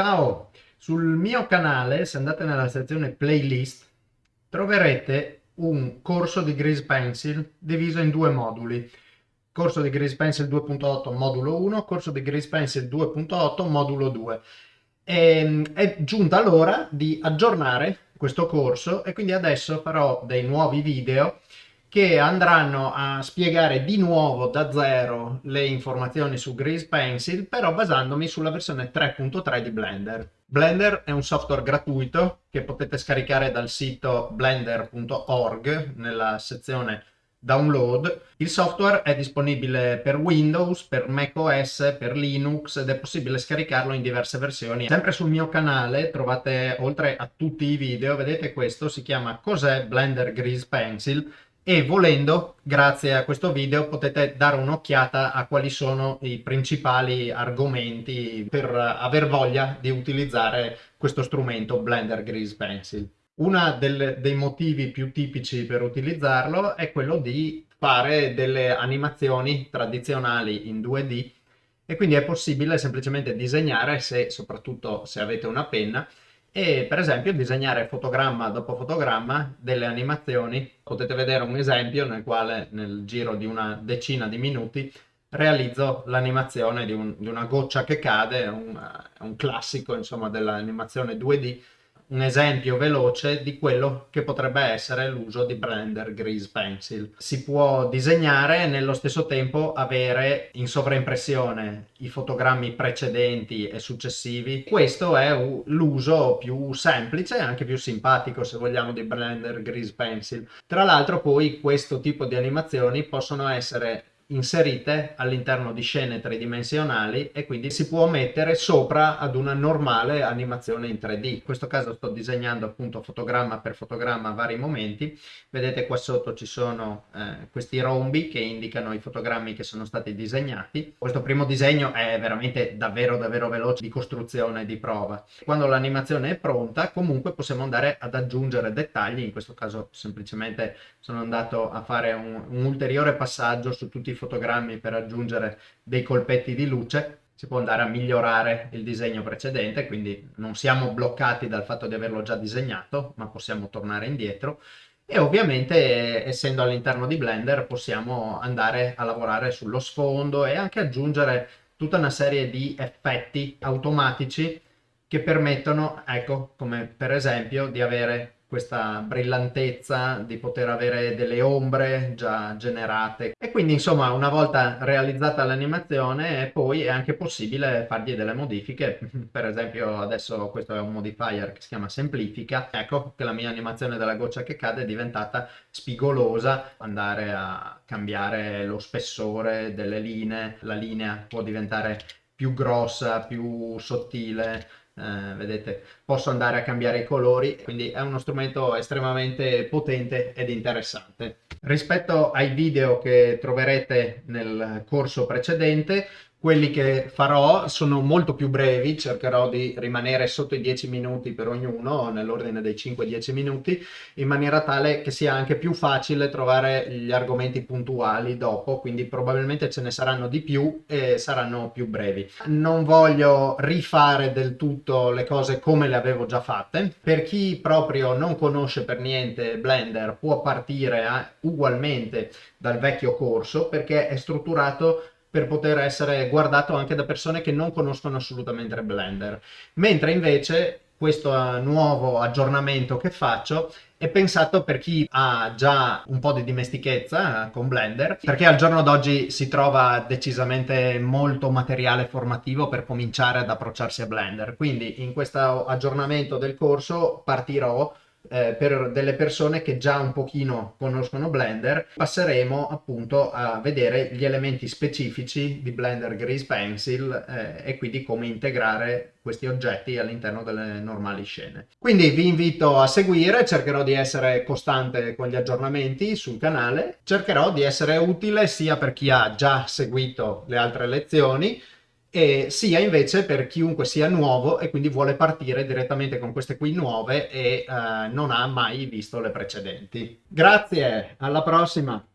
Ciao! Sul mio canale, se andate nella sezione playlist, troverete un corso di Grease Pencil diviso in due moduli. Corso di Grease Pencil 2.8 modulo 1, corso di Grease Pencil 2.8 modulo 2. E, ehm, è giunta l'ora di aggiornare questo corso e quindi adesso farò dei nuovi video che andranno a spiegare di nuovo da zero le informazioni su Grease Pencil, però basandomi sulla versione 3.3 di Blender. Blender è un software gratuito che potete scaricare dal sito blender.org nella sezione download. Il software è disponibile per Windows, per macOS, per Linux ed è possibile scaricarlo in diverse versioni. Sempre sul mio canale trovate, oltre a tutti i video, vedete questo, si chiama Cos'è Blender Grease Pencil e volendo, grazie a questo video, potete dare un'occhiata a quali sono i principali argomenti per aver voglia di utilizzare questo strumento Blender Grease Pencil. Uno dei motivi più tipici per utilizzarlo è quello di fare delle animazioni tradizionali in 2D e quindi è possibile semplicemente disegnare, se, soprattutto se avete una penna, e per esempio disegnare fotogramma dopo fotogramma delle animazioni. Potete vedere un esempio nel quale nel giro di una decina di minuti realizzo l'animazione di, un, di, una goccia che cade, un, un classico insomma dell'animazione 2D un esempio veloce di quello che potrebbe essere l'uso di Blender Grease Pencil. Si può disegnare e nello stesso tempo avere in sovraimpressione i fotogrammi precedenti e successivi. Questo è l'uso più semplice e anche più simpatico se vogliamo di Blender Grease Pencil. Tra l'altro poi questo tipo di animazioni possono essere inserite all'interno di scene tridimensionali e quindi si può mettere sopra ad una normale animazione in 3D. In questo caso sto disegnando appunto fotogramma per fotogramma vari momenti. Vedete qua sotto ci sono eh, questi rombi che indicano i fotogrammi che sono stati disegnati. Questo primo disegno è veramente davvero davvero veloce di costruzione di prova. Quando l'animazione è pronta comunque possiamo andare ad aggiungere dettagli, in questo caso semplicemente sono andato a fare un, un ulteriore passaggio su tutti i fotogrammi per aggiungere dei colpetti di luce si può andare a migliorare il disegno precedente, quindi non siamo bloccati dal fatto di averlo già disegnato, ma possiamo tornare indietro. E ovviamente, essendo all'interno di Blender, possiamo andare a lavorare sullo sfondo e anche aggiungere tutta una serie di effetti automatici che permettono, ecco, come per esempio, di avere questa brillantezza di poter avere delle ombre già generate. E quindi insomma una volta realizzata l'animazione poi è anche possibile fargli delle modifiche. Per esempio adesso questo è un modifier che si chiama semplifica. Ecco che la mia animazione della goccia che cade è diventata spigolosa. Andare a cambiare lo spessore delle linee la linea può diventare più grossa più sottile eh, vedete posso andare a cambiare i colori quindi è uno strumento estremamente potente ed interessante. Rispetto ai video che troverete nel corso precedente quelli che farò sono molto più brevi, cercherò di rimanere sotto i 10 minuti per ognuno, nell'ordine dei 5-10 minuti, in maniera tale che sia anche più facile trovare gli argomenti puntuali dopo, quindi probabilmente ce ne saranno di più e saranno più brevi. Non voglio rifare del tutto le cose come le avevo già fatte. Per chi proprio non conosce per niente Blender può partire a, ugualmente dal vecchio corso perché è strutturato per poter essere guardato anche da persone che non conoscono assolutamente Blender. Mentre invece questo nuovo aggiornamento che faccio è pensato per chi ha già un po' di dimestichezza eh, con Blender, perché al giorno d'oggi si trova decisamente molto materiale formativo per cominciare ad approcciarsi a Blender. Quindi in questo aggiornamento del corso partirò eh, per delle persone che già un pochino conoscono Blender, passeremo appunto a vedere gli elementi specifici di Blender Grease Pencil eh, e quindi come integrare questi oggetti all'interno delle normali scene. Quindi vi invito a seguire, cercherò di essere costante con gli aggiornamenti sul canale, cercherò di essere utile sia per chi ha già seguito le altre lezioni, e sia invece per chiunque sia nuovo e quindi vuole partire direttamente con queste qui nuove e eh, non ha mai visto le precedenti. Grazie, alla prossima!